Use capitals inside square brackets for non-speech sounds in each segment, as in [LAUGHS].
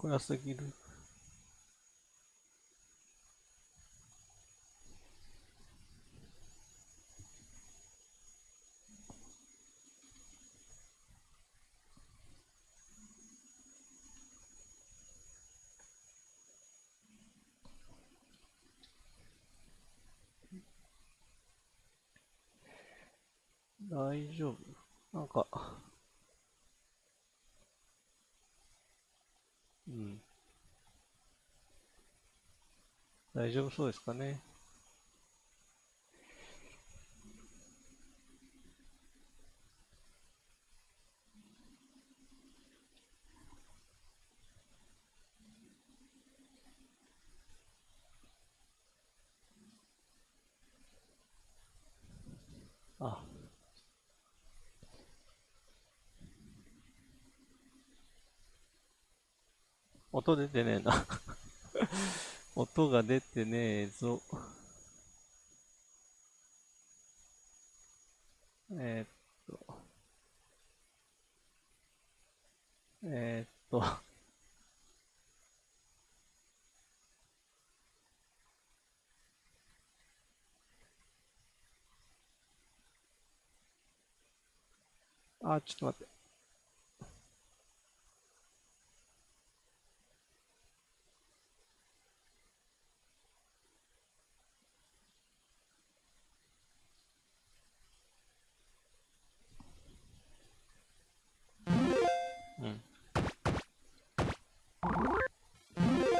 こやすぎる。大丈夫なんか、大丈夫そうですかね。あ、音出てねえな [LAUGHS] 音が出てねえぞ。えー、っと。えー、っと。あ、ちょっと待って。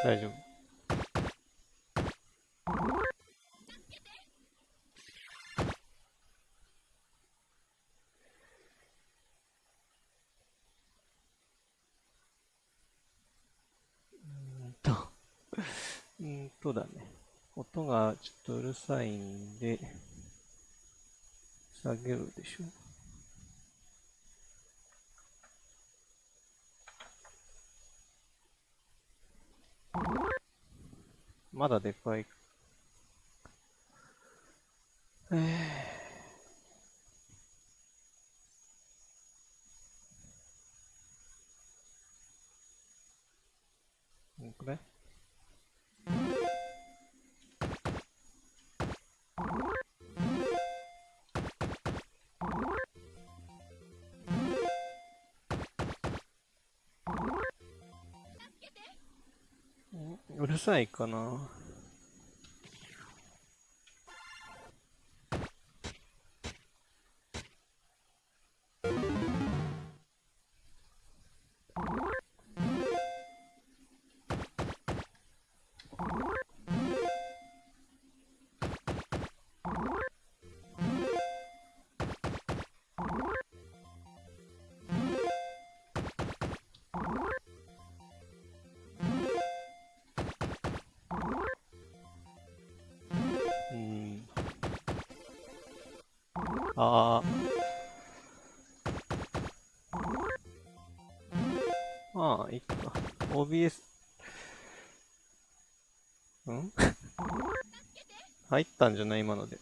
大丈夫。うんと、うんとだね。音がちょっとうるさいんで、下げるでしょ。まだでかい。えー、これ？さいかな。OBS。ん？[LAUGHS] 入ったんじゃない？今ので。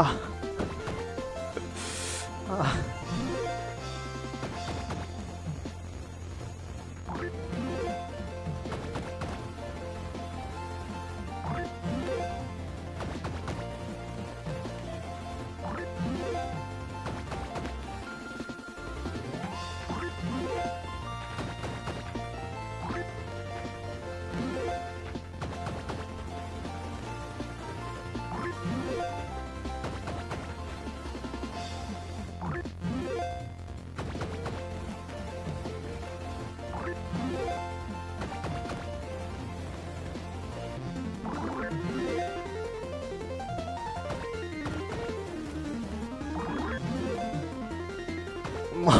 あ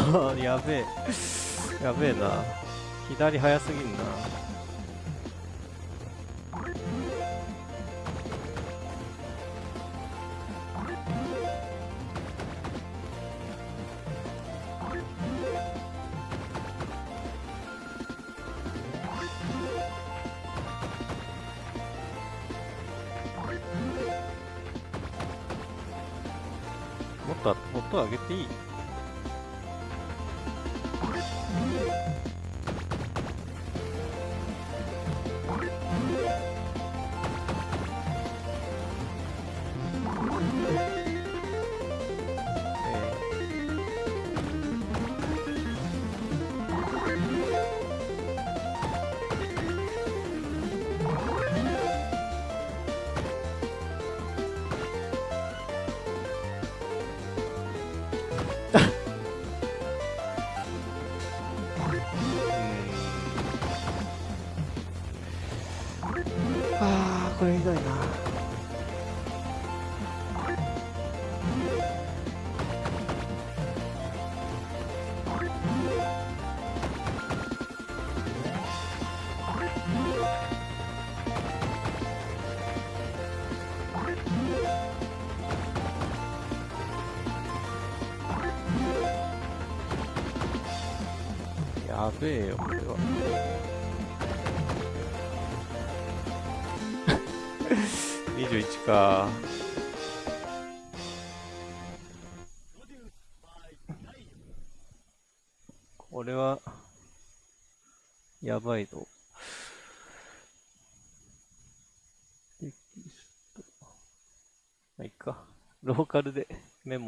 [LAUGHS] やべえ。やべえな。左早すぎんな。もっと音上げていい？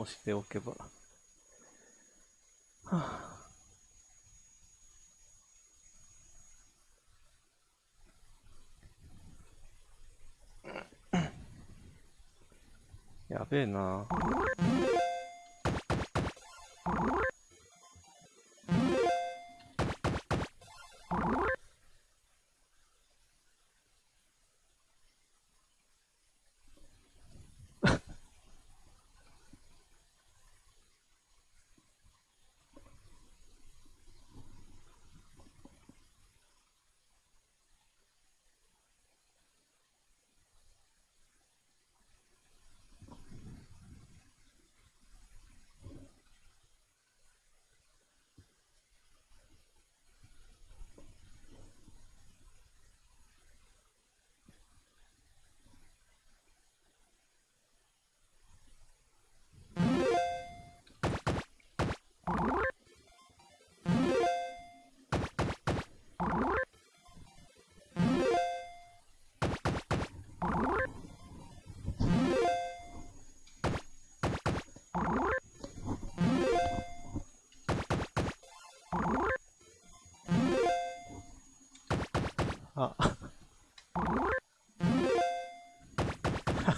もしておけば。はあ。やべえな。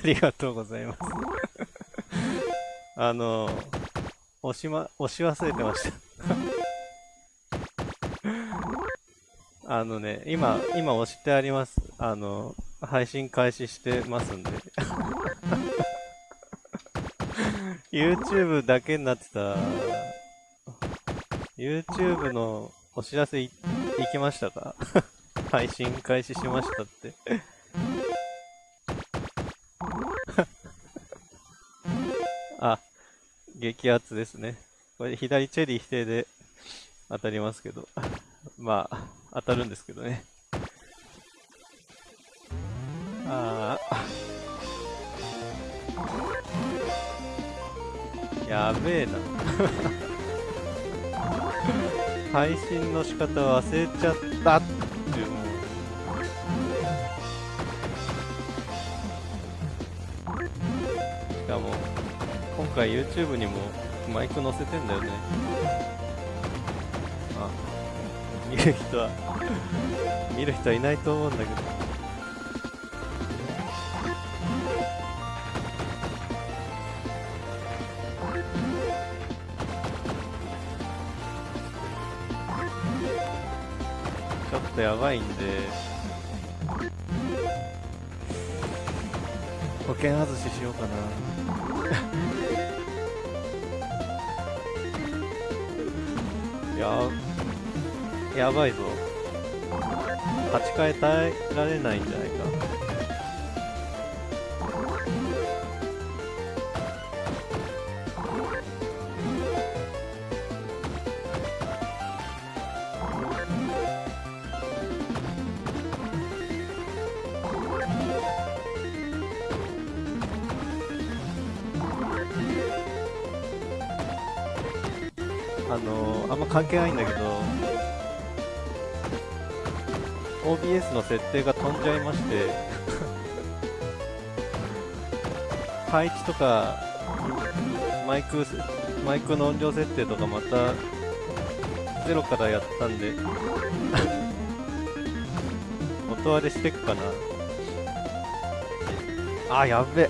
ありがとうございます。あの押しま押し忘れてました。あのね今今押してあります。あの配信開始してますんで。YouTube だけになってた。YouTube のお知らせいいきましたか？配信開始しましたって。激アツですね。これ左チェリー否定で当たりますけど。[LAUGHS] まあ、当たるんですけどね。ああ。やべえな。[LAUGHS] 配信の仕方忘れちゃった今回 YouTube にもマイク載せてんだよね。あ見る人は見る人はいないと思うんだけど。ちょっとやばいんで。保険外ししようかな [LAUGHS] ややばいぞ。立ち替え耐えられないんじゃないか。係ないんだけど OBS の設定が飛んじゃいまして [LAUGHS] 配置とかマイクマイクの音量設定とかまたゼロからやったんで [LAUGHS] 音割れしてっかな。あやべ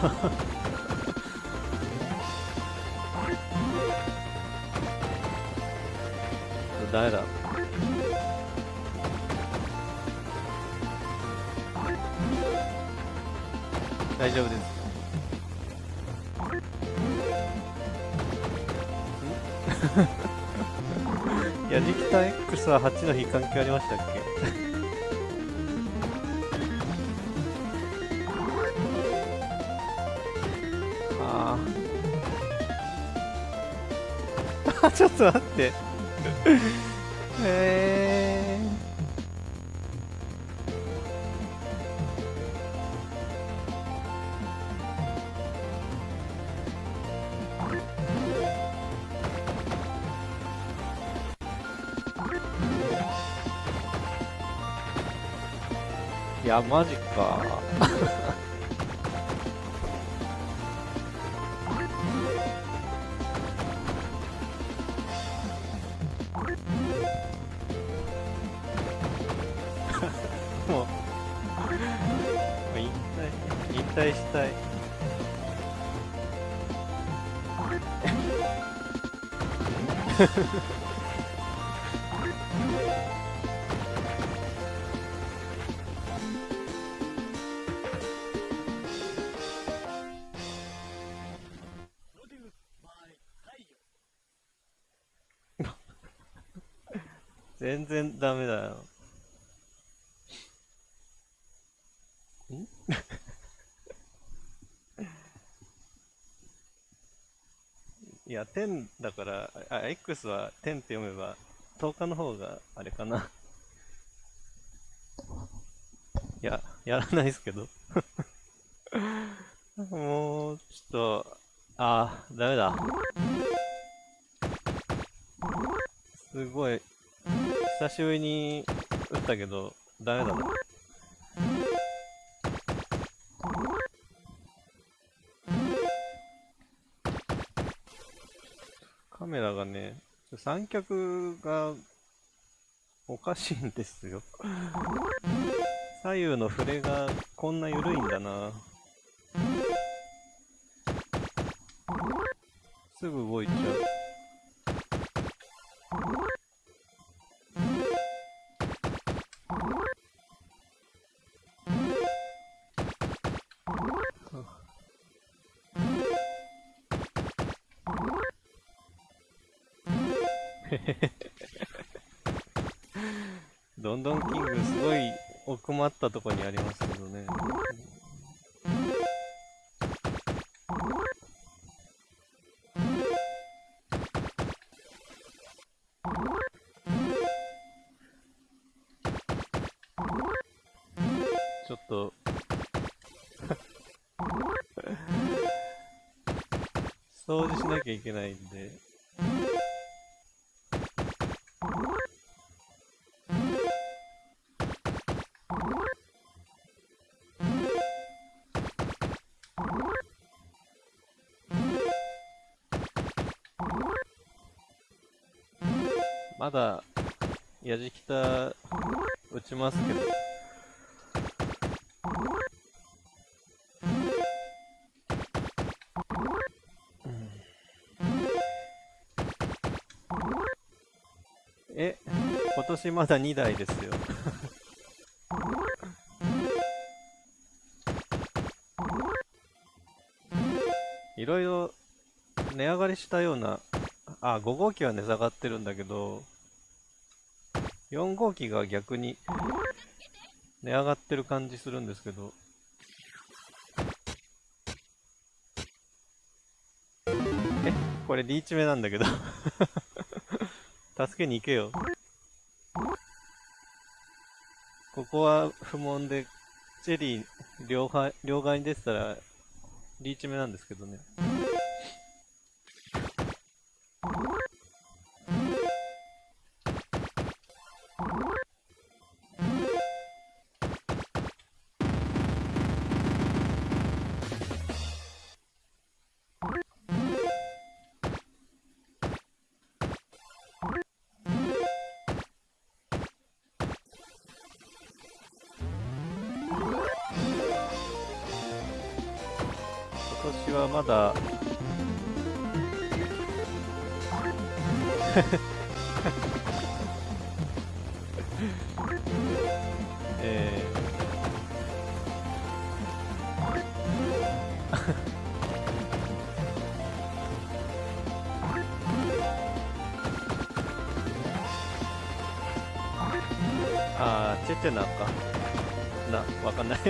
はあダメだ？大丈夫です。[LAUGHS] ん？[LAUGHS] やじきた X は8の日関係ありましたっけ？ちょっと待って。えー、いやマジか。いや、10だから、あ、X は10って読めば、10日の方があれかな。[LAUGHS] いや、やらないですけど。[LAUGHS] もう、ちょっと、あー、ダメだ。すごい、久しぶりに打ったけど、ダメだな。三脚がおかしいんですよ。[LAUGHS] 左右の触れがこんな緩いんだな。すぐ動いちゃう。けないんで。まだ、やじきた打ちますけど。え、今年まだ2台ですよ。いろいろ値上がりしたような、あ、5号機は値下がってるんだけど、4号機が逆に値上がってる感じするんですけど、え、これリーチ目なんだけど助けに行けよ。ここは不問で、チェリー両両側に出てたら、リーチ目なんですけどね。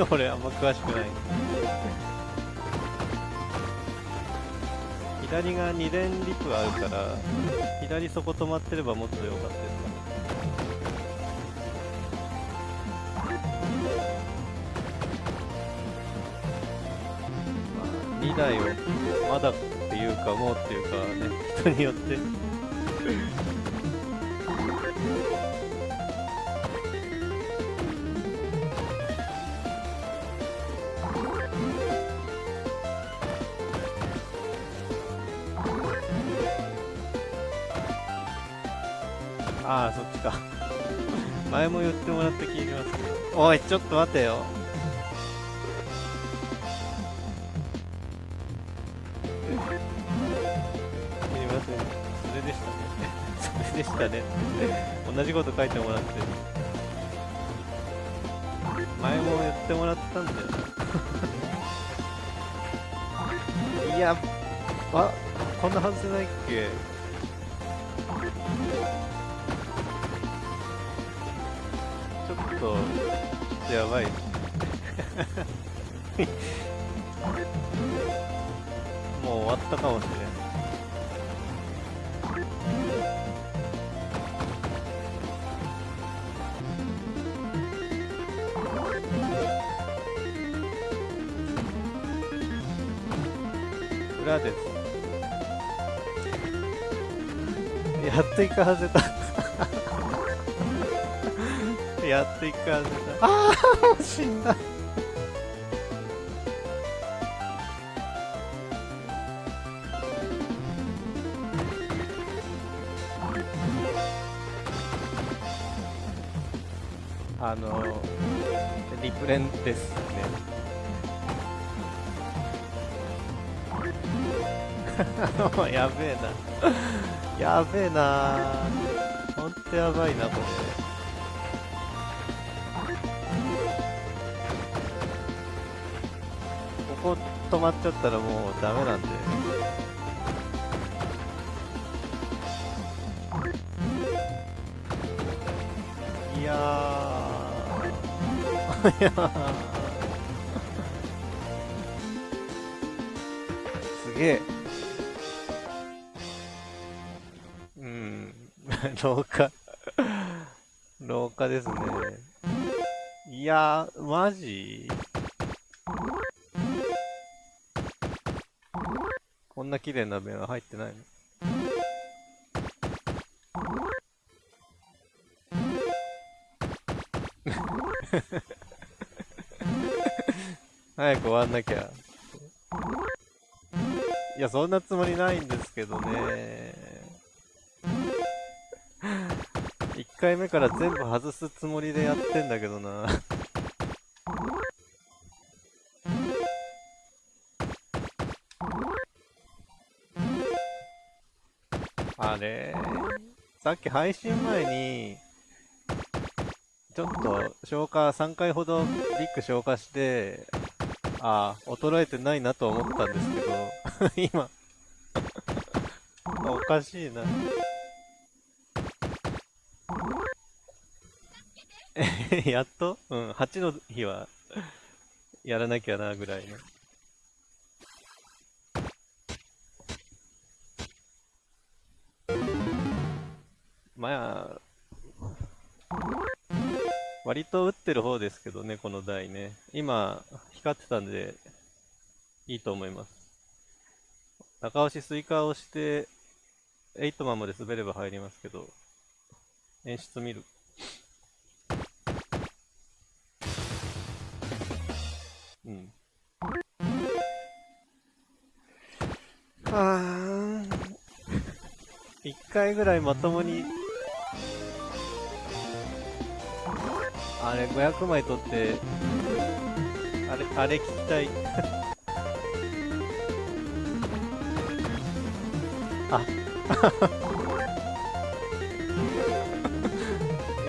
俺あんま詳しくない。左が2連リプあるから左そこ止まってればもっと良かったですかね。まあ2台をまだっていうかもうっていうかね人によって。か。[LAUGHS] 前も言ってもらった気がしますおいちょっと待てよ。すみません。それでしたね。[LAUGHS] それでしたね。同じこと書いてもらって。前も言ってもらったんだよ。[LAUGHS] いやあこんなはずないっけ？と、ちょっとやばい。[LAUGHS] もう終わったかもしれん。裏です。やっとイカ外れた。っと一回外れた。ああ死んだ。あのリプレンですね。[LAUGHS] やべえな。やべえな。ほんとやばいな、これ。止まっちゃったらもうダメなんで。いやー。いや。すげえ。うん。[LAUGHS] 廊下。廊下ですね。いやー、マジ？んな綺麗な面は入ってないの？早く終わんなきゃ。いや、そんなつもりないんですけどね。1回目から全部外すつもりでやってんだけどな。あれさっき配信前に、ちょっと消化、3回ほどビッグ消化して、ああ、衰えてないなと思ったんですけど、[LAUGHS] 今 [LAUGHS] おかしいな。[LAUGHS] やっと？うん、8の日はやらなきゃなぐらいの。割と打ってる方ですけどね、この台ね。今、光ってたんで、いいと思います。中押しスイカをして、エイトマンまで滑れば入りますけど、演出見る。うん。はあ、一回ぐらいまともに、あれ500枚取って、あれ、あれ聞きたい。[LAUGHS] あ。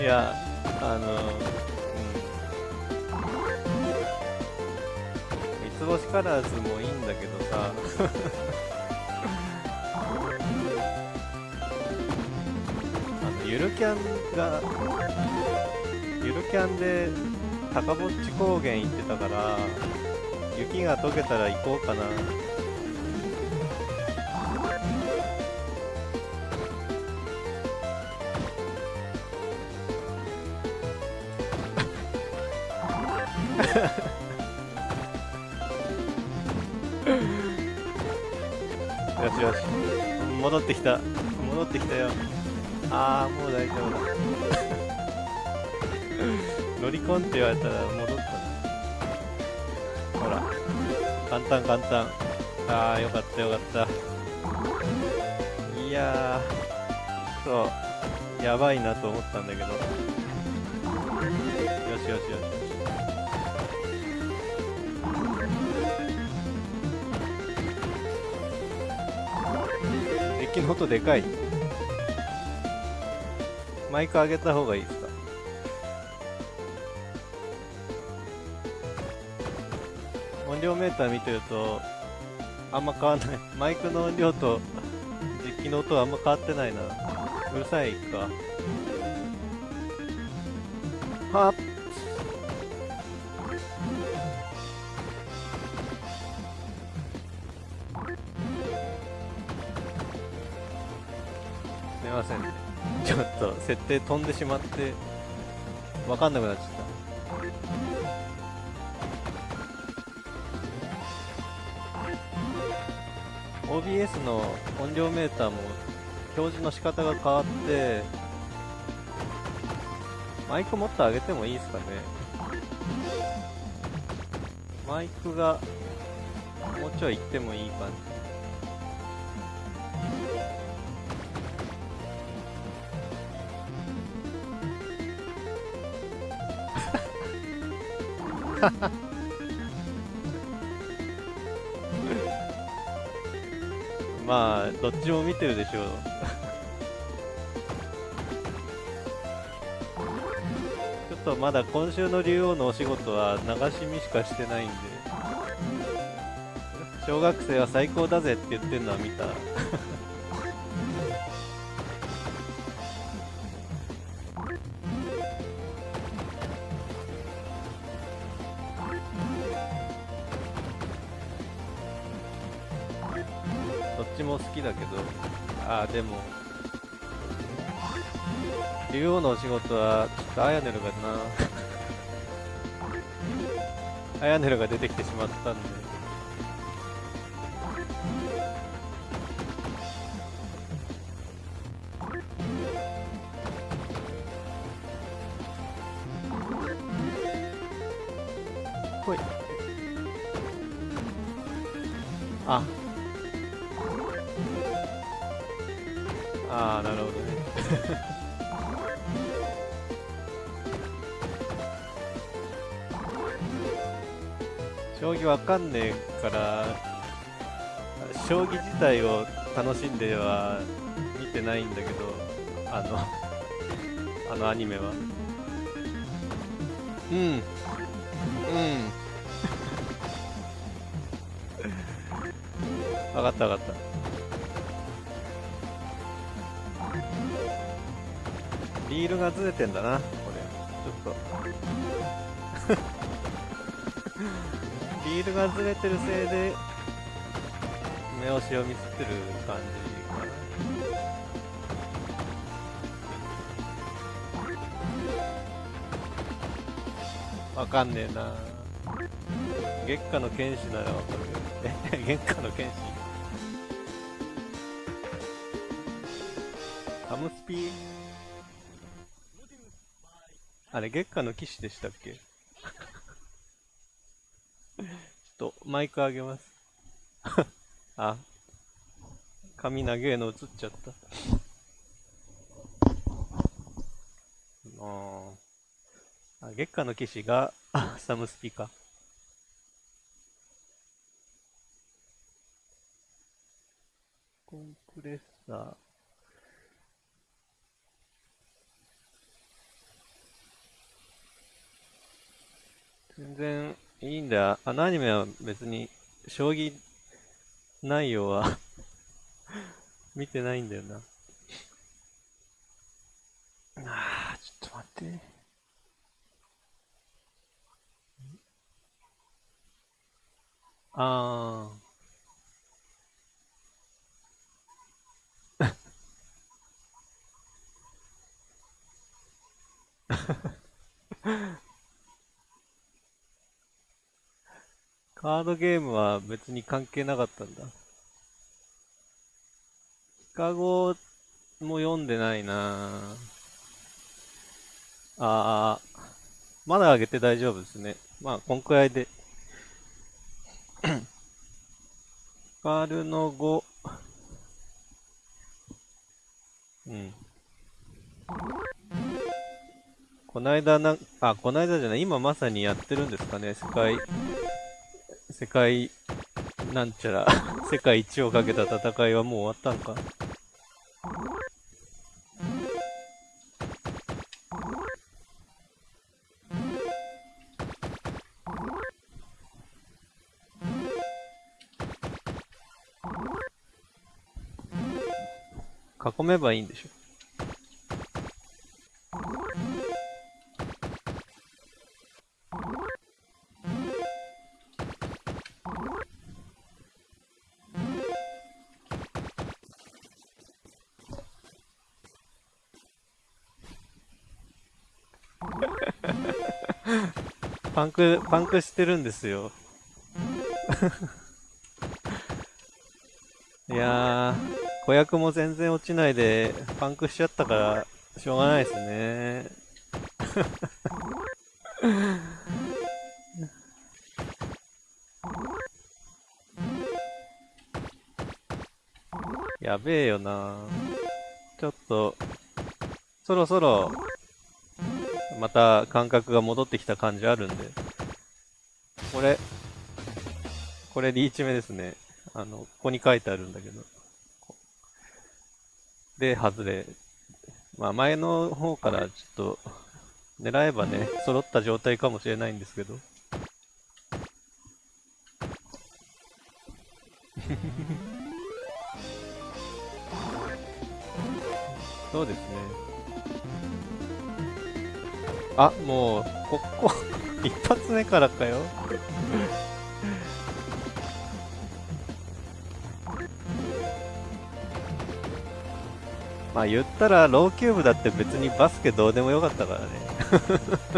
[LAUGHS] いや、あの、うん。三つ星カラーズもいいんだけどさ、[LAUGHS] あの、ゆるキャンが、ゆるキャンで高ぼっち高原行ってたから、雪が溶けたら行こうかな。よしよし。戻ってきた。戻ってきたよ。ああもう大丈夫だ。乗り込んって言われたら戻ったほら簡単簡単ああよかったよかったいやそうやばいなと思ったんだ。けどよしよしよしッキの音でかいマイク上げた方がいいーター見てるとあんま変わんない。マイクの音量と実機の音はあんま変わってないな。うるさいか。はっ。すいません。ちょっと設定飛んでしまって分かんなくなっちゃった。OBS の音量メーターも表示の仕方が変わってマイクもっと上げてもいいですかね。マイクがもうちょい行ってもいい感じ。[LAUGHS] まあ、どっちも見てるでしょう。ちょっとまだ今週の竜王のお仕事は流し見しかしてないんで、小学生は最高だぜって言ってるのは見た。でも、竜王のお仕事は、ちょっとアヤネルがな、[LAUGHS] アヤネルが出てきてしまったんで。ほい。あ、ああなるほどね。将棋わかんねえから将棋自体を楽しんでは見てないんだけどあの [LAUGHS] あのアニメは。うん。うん。分かった分かった。ールがずれてんだなこれ。ちょっと。リールがずれてるせいで目押しをミスってる感じ。かなわかんねえな。月下の剣士ならわかる。え [LAUGHS] 月下の剣士？ハムスピー？あれ月下の騎士でしたっけ？[LAUGHS] ちょっとマイク上げます。[LAUGHS] あ髪長えの映っちゃった。ああ月下の騎士が [LAUGHS] サムスピか。コンプレッサー。全然いいんだよ。あのアニメは別に将棋内容は [LAUGHS] 見てないんだよな。ああ、ちょっと待って。ああ。[LAUGHS] カードゲームは別に関係なかったんだ。ヒカゴも読んでないなああ、まだ上げて大丈夫ですね。まあ、こんくらいで。ヒカルの5。うん。こないだな、あ、こないだじゃない、今まさにやってるんですかね、世界世界、なんちゃら [LAUGHS] 世界一をかけた戦いはもう終わったんか？囲めばいいんでしょ？ンク、パンクしてるんですよ。[LAUGHS] いやー、子役も全然落ちないで、パンクしちゃったから、しょうがないですね。[LAUGHS] やべえよなちょっと、そろそろ、また感覚が戻ってきた感じあるんで。これ、これリーチ目ですね。あの、ここに書いてあるんだけど。で、外れ。まあ前の方からちょっと、狙えばね、揃った状態かもしれないんですけど。[LAUGHS] そうですね。あ、もう、ここ、一発目からかよ。まあ言ったら、ローキューブだって別にバスケどうでもよかったからね。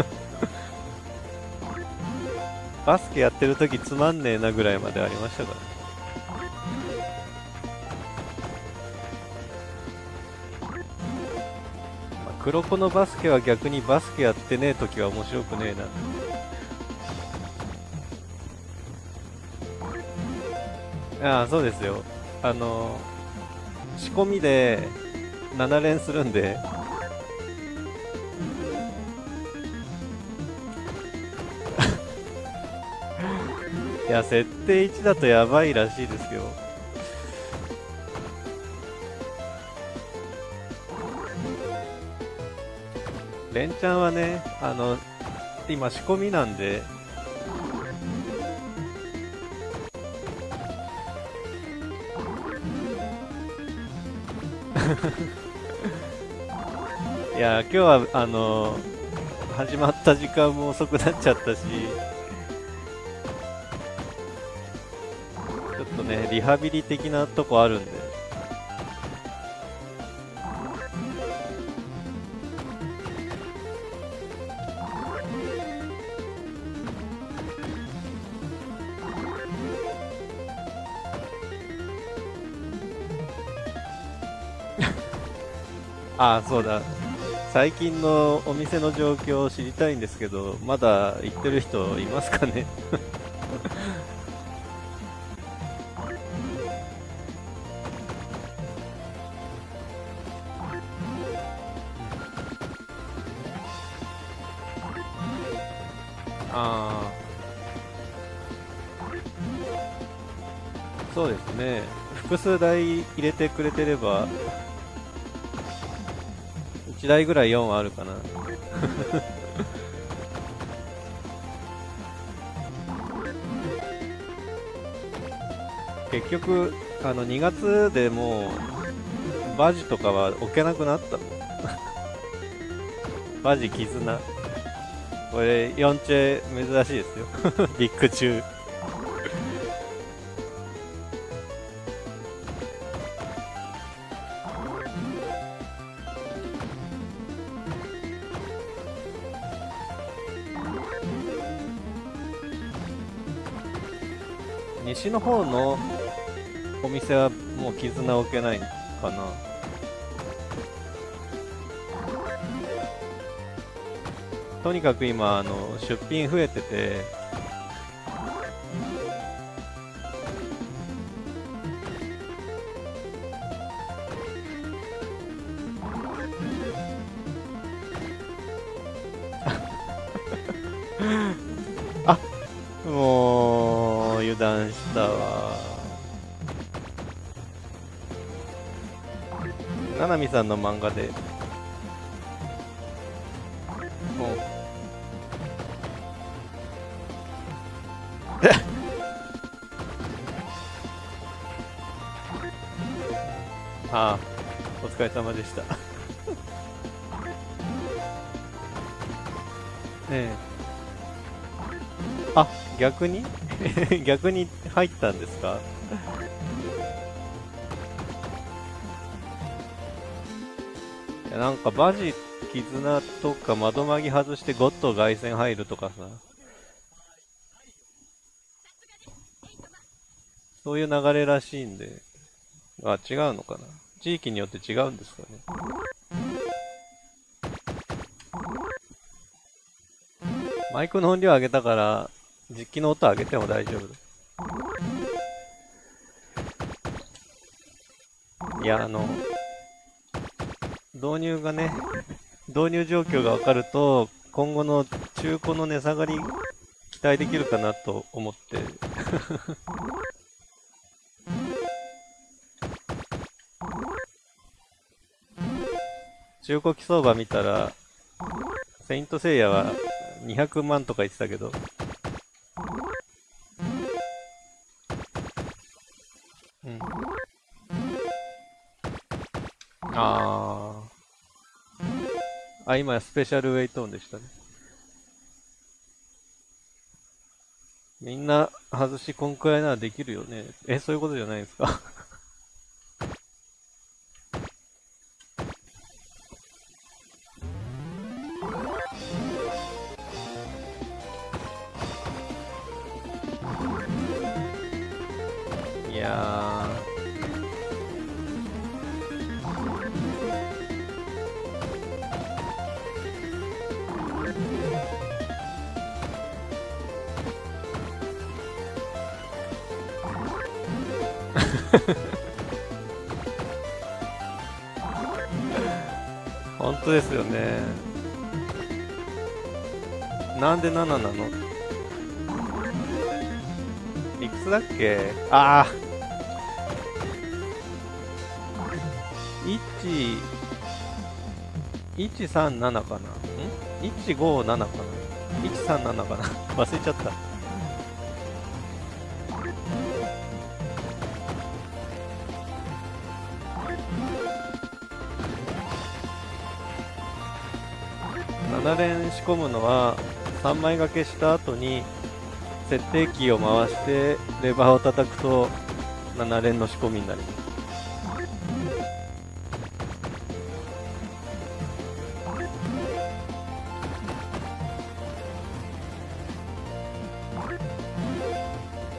[LAUGHS] バスケやってる時つまんねえなぐらいまでありましたからね。黒子のバスケは逆にバスケやってねえ時は面白くねえな。ああ、そうですよ。あの、仕込みで7連するんで、[LAUGHS] いや、設定1だとやばいらしいですよ。連チャンはね、あの、今仕込みなんで、いや、今日は、あの、始まった時間も遅くなっちゃったし、ちょっとね、リハビリ的なとこあるんで。あ、そうだ。最近のお店の状況を知りたいんですけど、まだ行ってる人いますかね？[LAUGHS] ああ。そうですね。複数台入れてくれてれば1台ぐらい4はあるかな。[LAUGHS] 結局あの2月でもうバジとかは置けなくなったもん。[LAUGHS] バジ絆。これ4チェ珍しいですよ。ビッグ中なわけないかな。とにかく今あの出品増えててななみさんの漫画で。もう。[LAUGHS] ああお疲れ様でした。ええ。あ逆に？[LAUGHS] 逆に入ったんですか？なんかバジ絆とか窓マギ外してゴッド凱旋入るとかさ。そういう流れらしいんで。あ違うのかな。地域によって違うんですかね。マイクの音量上げたから実機の音上げても大丈夫いやあの導入がね導入状況が分かると今後の中古の値下がり期待できるかなと思って。[LAUGHS] 中古機相場見たらセイントセイヤは200万とか言ってたけど。あ今スペシャルウェイトーンでしたね。みんな外しこんくらいならできるよね。えそういうことじゃないですか？[LAUGHS] いや [LAUGHS] 本当ですよね。なんで7なの？いくつだっけ？ああ1 137かな？ん？157かな？137かな？[LAUGHS] 忘れちゃった。7連仕込むのは3枚掛けした後に設定キーを回してレバーを叩くと7連の仕込みになります。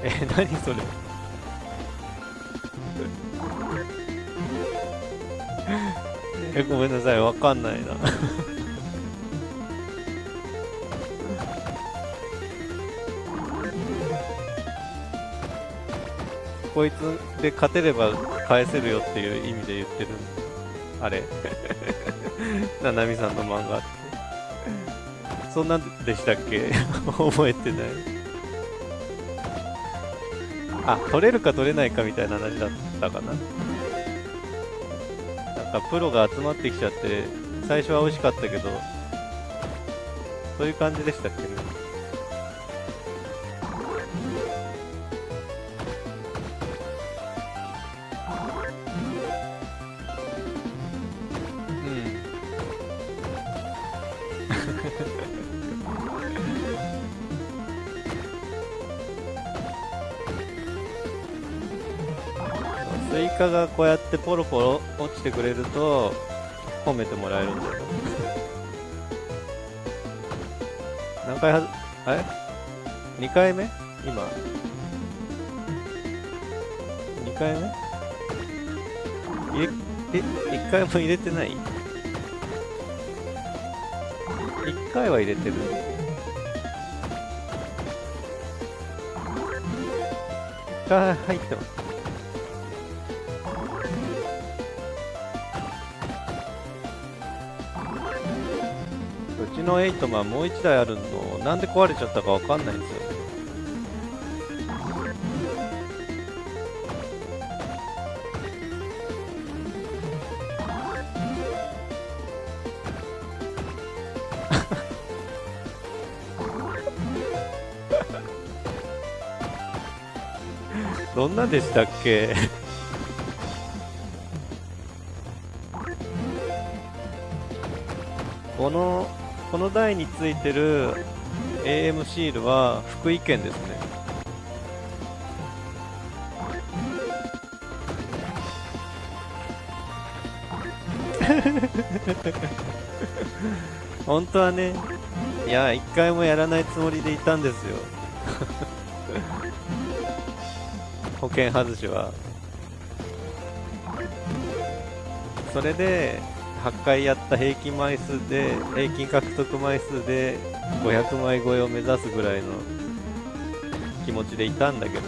え何それ？[LAUGHS] えごめんなさいわかんないな。こいつで勝てれば返せるよっていう意味で言ってる。あれ。ななみさんの漫画。ってそんなんでしたっけ？[LAUGHS] 覚えてない。あ取れるか取れないかみたいな話だったかな。なんかプロが集まってきちゃって最初は美味しかったけどそういう感じでしたっけね？スイカがこうやってポロポロ落ちてくれると褒めてもらえるんだよ。何回はずあれ ?2 回目？今。2回目？入れえ？1回も入れてない ?1 回は入れてる。1回入ってます。のエイトマンもう1台あるのなんで壊れちゃったかわかんないんですよ。[LAUGHS] どんなでしたっけ？このこの台についてる AM シールは福井県ですね。[LAUGHS] 本当はねいや一回もやらないつもりでいたんですよ。[LAUGHS] 保険外しは。それで8回やった平均枚数で平均獲得枚数で500枚超えを目指すぐらいの気持ちでいたんだけど。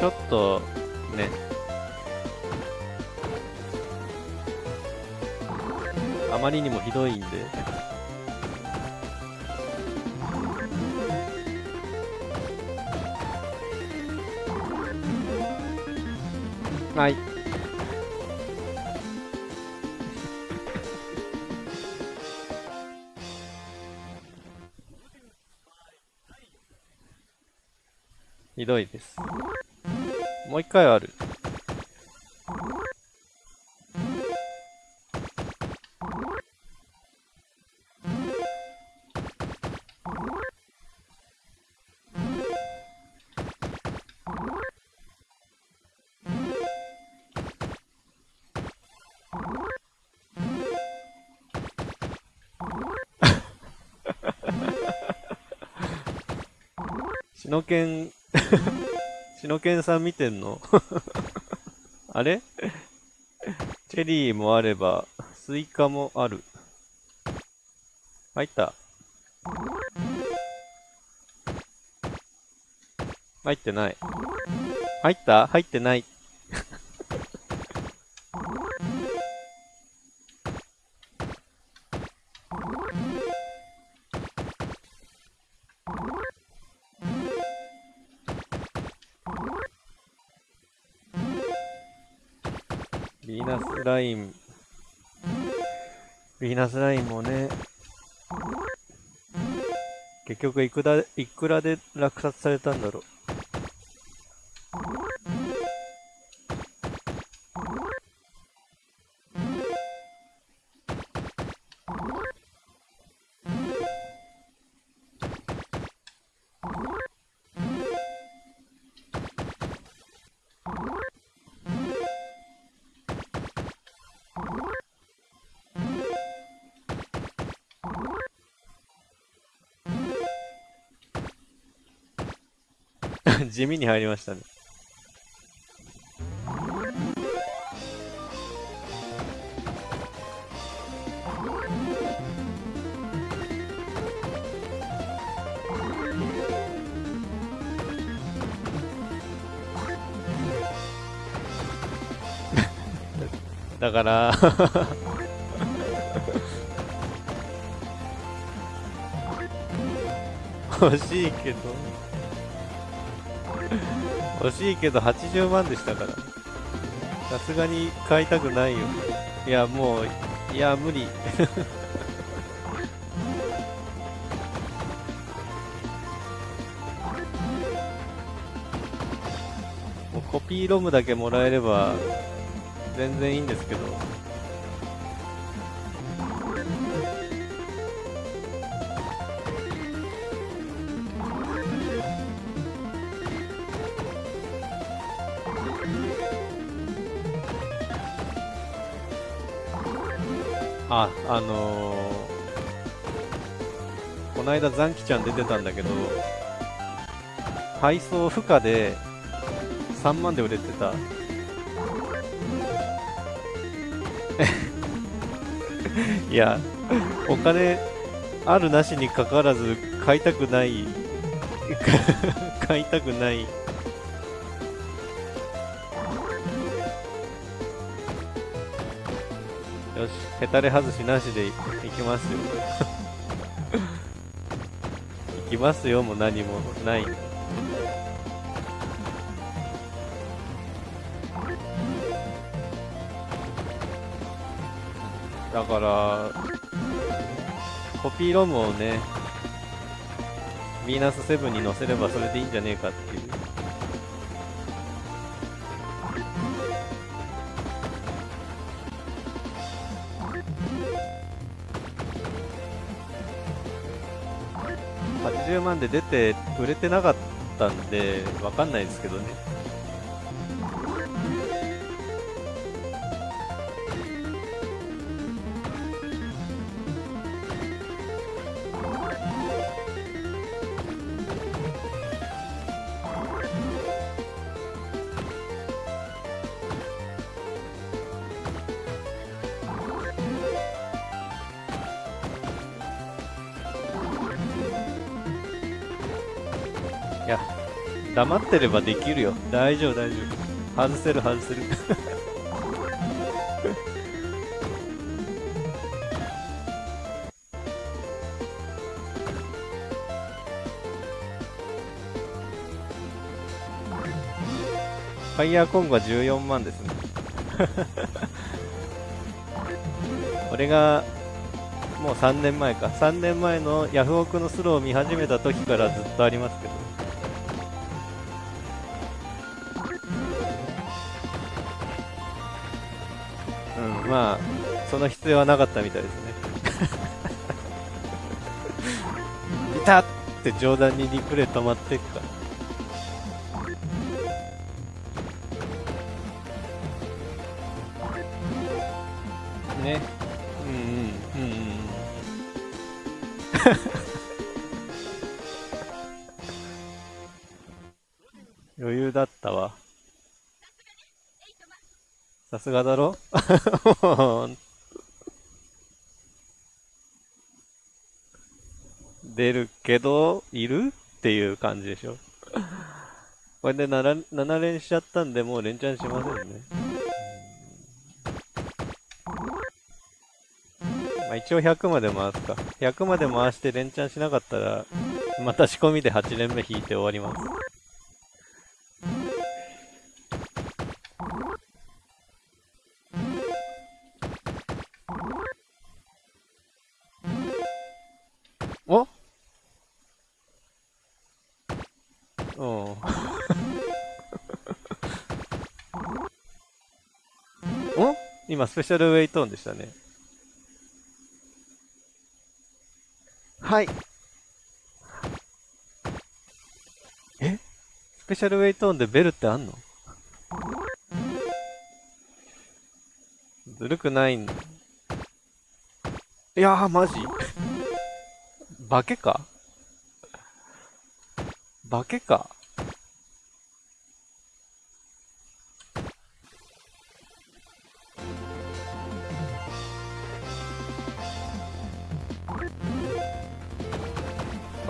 ちょっとね。あまりにもひどいんで。はい。ひどいです。もう一回ある。シノケンさん見てんの？[LAUGHS] あれ？チェリーもあれば、スイカもある。入った。入ってない。入った？入ってない。結局いくらいくらで落札されたんだろう。地味に入りましたね。[LAUGHS] だから [LAUGHS] 欲しいけど欲しいけど80万でしたから。さすがに買いたくないよ。いや、もう、いや、無理。[LAUGHS] コピーロムだけもらえれば全然いいんですけど。あ、のー、この間残機ちゃん出てたんだけど、配送負荷で3万で売れてた。[LAUGHS] いや、お金あるなしにかかわらず買いたくない [LAUGHS] 買いたくないよし、ヘタレ外しなしでいきますよ。[LAUGHS] いきますよ、もう何もない。だから、コピーロムをね、ヴィーナス7に載せればそれでいいんじゃねえかっていう。80万で出て売れてなかったんでわかんないですけどね。黙ってればできるよ。大丈夫大丈夫。外せる外せる。ファイヤーコングは14万ですね。[LAUGHS] 俺がもう3年前か。3年前のヤフオクのスローを見始めた時からずっとありますけど。その必要はなかったみたいですね。いたって冗談にリプレイ止まってっか。ね。うんうんうんうん。余裕だったわ。さすがだろ？[LAUGHS] 出るけど、いるっていう感じでしょ。これで 7, 7連しちゃったんで、もう連チャンしませんね。まあ、一応100まで回すか。100まで回して連チャンしなかったら、また仕込みで8連目引いて終わります。スペシャルウェイトーンでしたね。はい。え？スペシャルウェイトーンでベルってあんの？ずるくないん。いやー、マジ？化けか？化けか？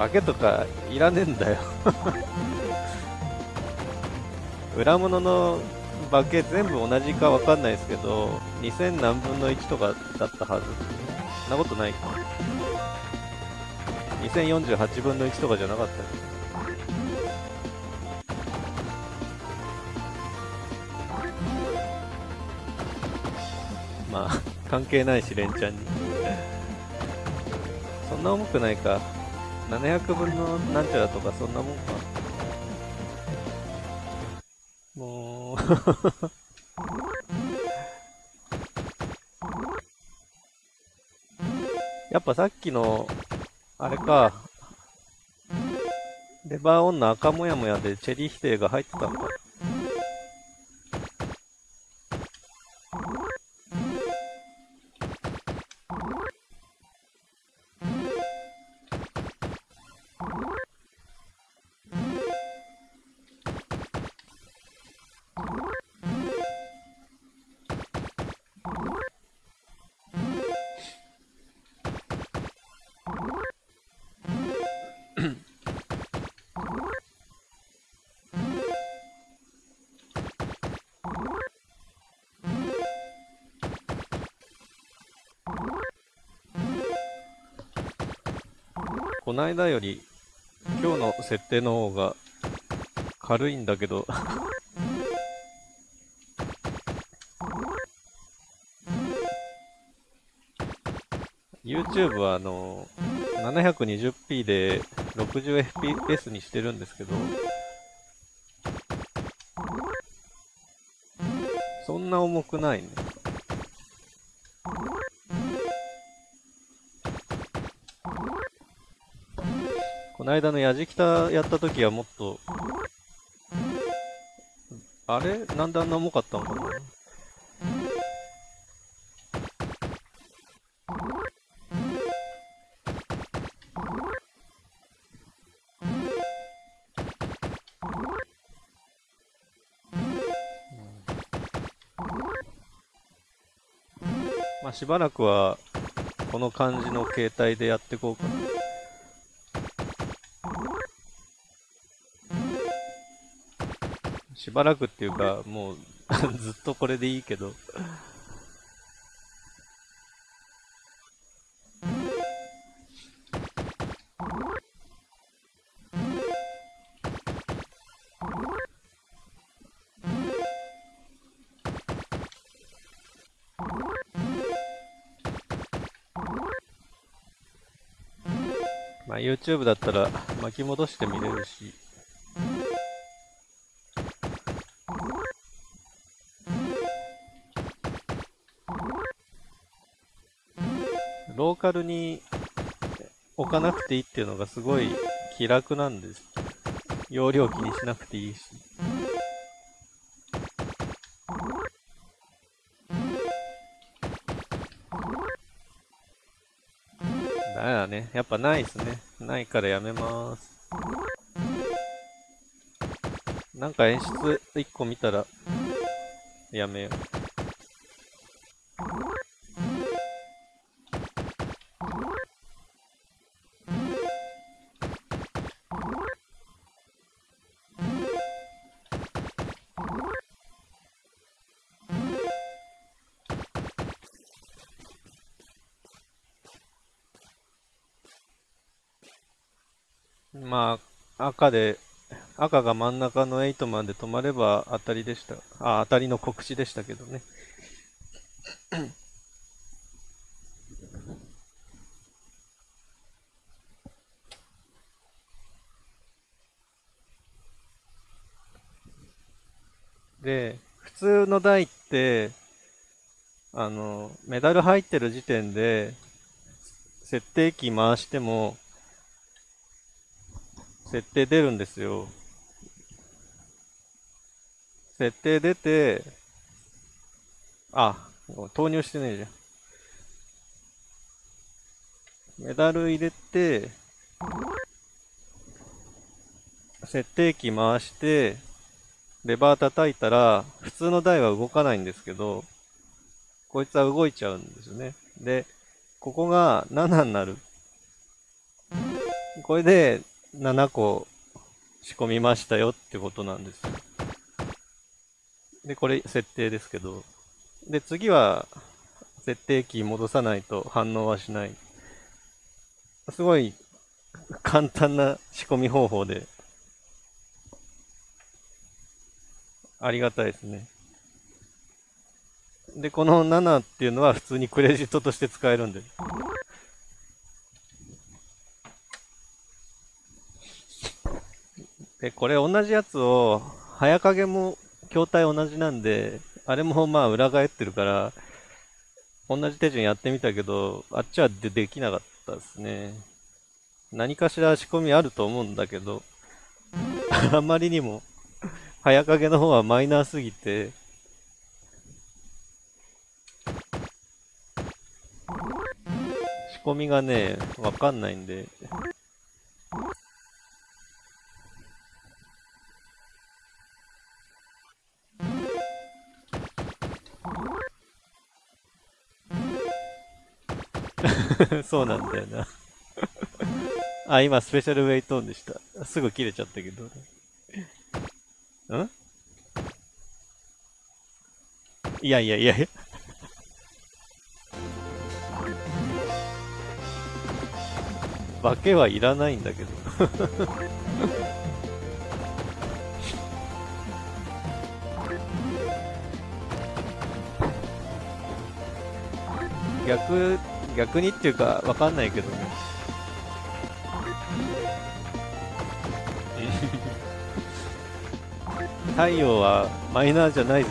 化けとかいらねえんだよ。[LAUGHS] 裏物の化け全部同じかわかんないですけど2000何分の1とかだったはず。そんなことないか。2048分の1とかじゃなかった。よまあ関係ないしレンちゃんに。そんな重くないか。700分のなんちゃらとかそんなもんか。もう。[LAUGHS] やっぱさっきのあれか。レバーオンの赤もやもやでチェリー否定が入ってたのか。こないだより今日の設定の方が軽いんだけど。YouTube はあの 720p で 60fps にしてるんですけどそんな重くないね。の間のやじきたやった時はもっとあれ？なんであんな重かったのかな？まあしばらくはこの感じの携帯でやっていこうかな。ばらくっていうかもうずっとこれでいいけど。まあ YouTube だったら巻き戻して見れるしカルに置かなくていいっていうのがすごい気楽なんです。容量気にしなくていいし。だめだね。やっぱないっすね。ないからやめまーす。なんか演出1個見たらやめよう。赤で、赤が真ん中の8まで止まれば当たりでした。あ、当たりの告知でしたけどね。[CLEARS THROAT] で、普通の台って、あの、メダル入ってる時点で、設定機回しても、設定出るんですよ。設定出て、あ、投入してねえじゃん。メダル入れて、設定機回して、レバー叩いたら、普通の台は動かないんですけど、こいつは動いちゃうんですよね。で、ここが7になる。これで7個仕込みましたよってことなんです。で、これ設定ですけど。で、次は設定キー戻さないと反応はしない。すごい簡単な仕込み方法で、ありがたいですね。で、この7っていうのは普通にクレジットとして使えるんで。で、これ同じやつを、早影も筐体同じなんで、あれもまあ裏返ってるから、同じ手順やってみたけど、あっちはでできなかったですね。何かしら仕込みあると思うんだけど、あまりにも、早影の方はマイナーすぎて、仕込みがね、わかんないんで、[LAUGHS] そうなんだよな [LAUGHS] あ、今スペシャルウェイトーンでした。すぐ切れちゃったけど。ん？いやいやいやいや。[LAUGHS] 化けはいらないんだけど逆逆にっていうか、わかんないけどね。太陽はマイナーじゃないぞ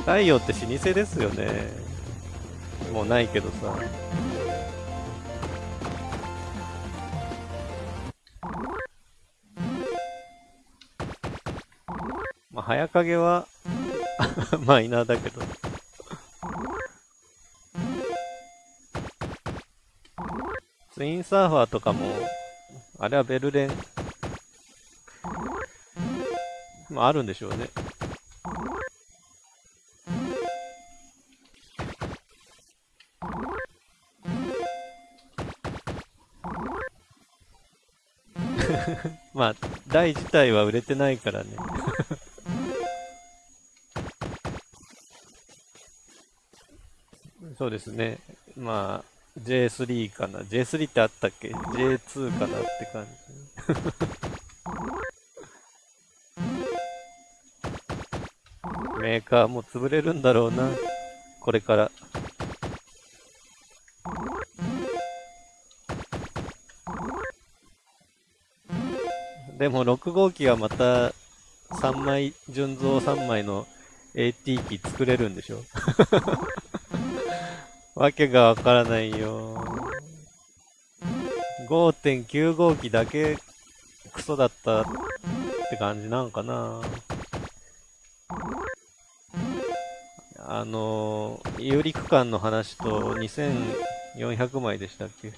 太陽って老舗ですよね。もうないけどさ。まあ、早影は [LAUGHS] マイナーだけど。インサーファーとかも、あれはベルレン、まああるんでしょうね。[LAUGHS] まあ、台自体は売れてないからね [LAUGHS] そうですね。まあ、J3 かな ?J3 ってあったっけ ?J2 かなって感じ。[LAUGHS] メーカーも潰れるんだろうな。これから。でも6号機はまた3枚、純増3枚の AT 機作れるんでしょ？[LAUGHS] わけがわからないよ。5.9号機だけクソだったって感じなんかな。あの、有利区間の話と2400枚でしたっけ？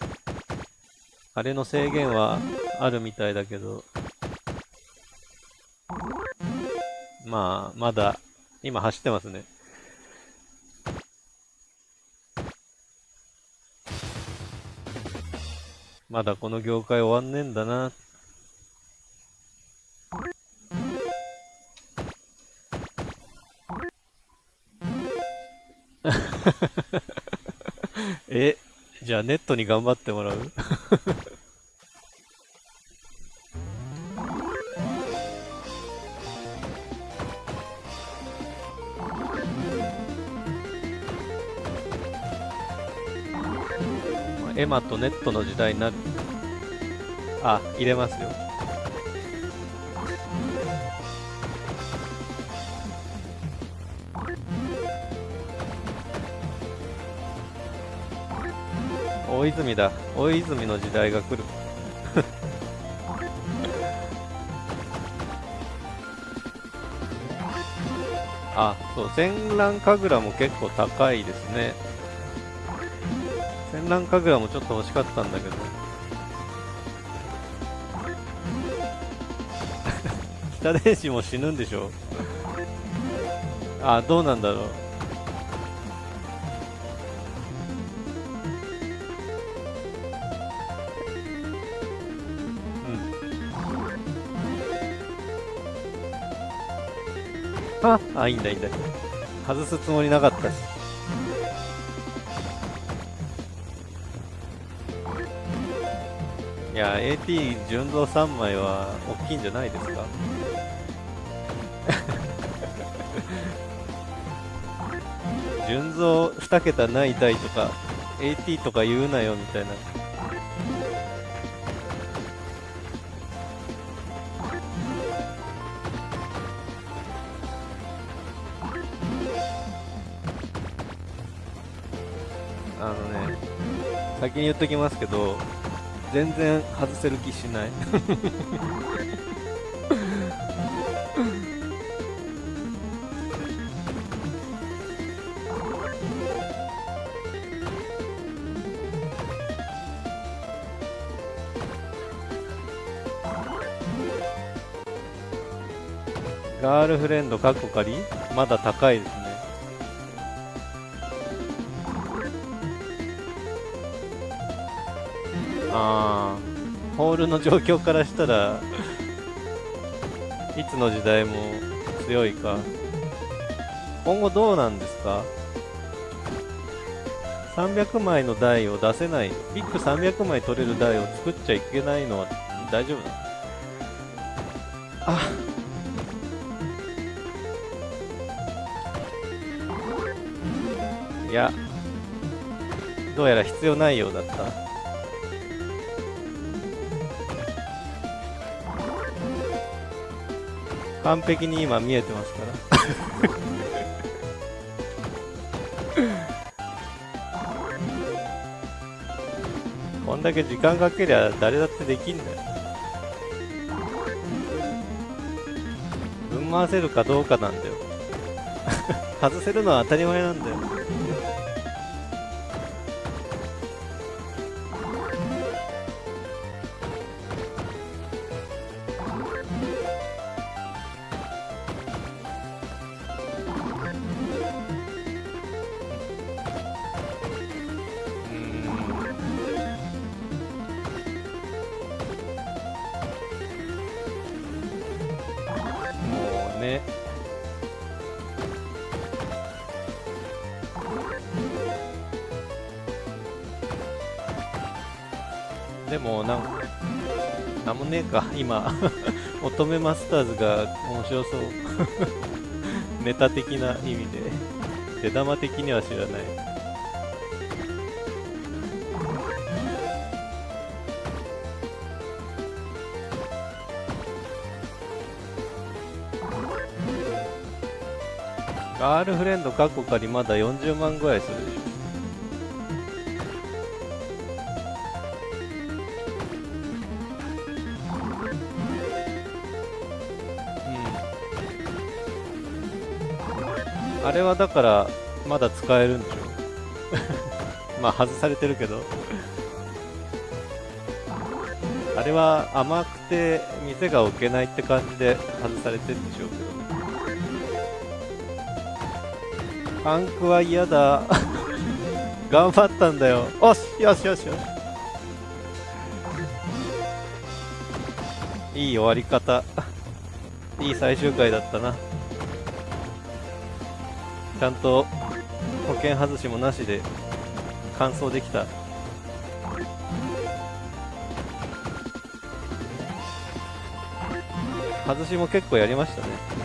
あれの制限はあるみたいだけど、まあ、まだ、今走ってますね。まだこの業界終わんねえんだな。[LAUGHS] え、じゃあネットに頑張ってもらう？マとネットの時代になるあ入れますよ。大泉だ。大泉の時代が来る。[LAUGHS] あそう。戦乱神楽も結構高いですね。戦乱神楽もちょっと欲しかったんだけど。[LAUGHS] 北電子も死ぬんでしょ？あどうなんだろう。ああいいんだいいんだ。外すつもりなかったしいや AT 純増3枚は大きいんじゃないですか？[LAUGHS] 純増2桁ない台とか AT とか言うなよみたいな。あのね先に言っときますけど全然外せる気しない。ガールフレンドカッコ仮？まだ高いですね。あホールの状況からしたらいつの時代も強いか。今後どうなんですか？300枚の台を出せないビッグ300枚取れる台を作っちゃいけないのは大丈夫なの？あいやどうやら必要ないようだった。完璧に今見えてますから。こんだけ時間かけりゃ誰だってできんだよ。ぶん回せるかどうかなんだよ。[LAUGHS] 外せるのは当たり前なんだよ。今 [LAUGHS] 乙女マスターズが面白そう。[LAUGHS] ネタ的な意味で。出玉的には知らない。ガールフレンドカッコ仮まだ40万ぐらいするでしょ。れはだからまだ使えるんでしょ？[LAUGHS] まあ外されてるけど。あれは甘くて店が置けないって感じで外されてるんでしょうけど。パンクは嫌だ。[LAUGHS] 頑張ったんだよ。よしよしよしよし。いい終わり方。いい最終回だったな。ちゃんと保険外しもなしで完走できた。外しも結構やりましたね。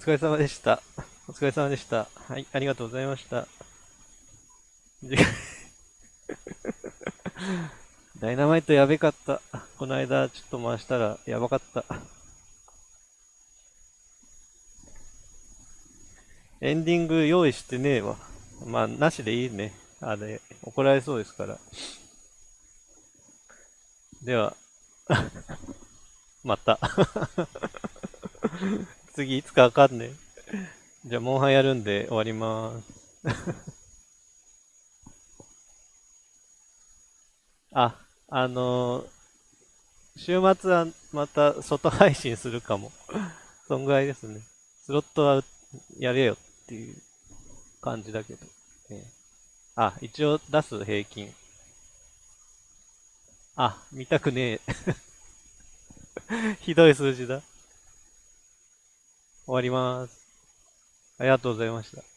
疲れ様でした。お疲れ様でした。はい、ありがとうございました。[LAUGHS] ダイナマイトやべかった。この間ちょっと回したらやばかった。エンディング用意してねえわ。まあ、なしでいいね。あれ、怒られそうですから。では、[LAUGHS] また次いつかわかんねえ。じゃあ、モンハンやるんで終わりまーす [LAUGHS] あ、あのー、週末はまた外配信するかも。そんぐらいですね。スロットはやれよっていう感じだけど。ね、あ、一応出す平均。あ、見たくねえ。[LAUGHS] ひどい数字だ。終わります。ありがとうございました。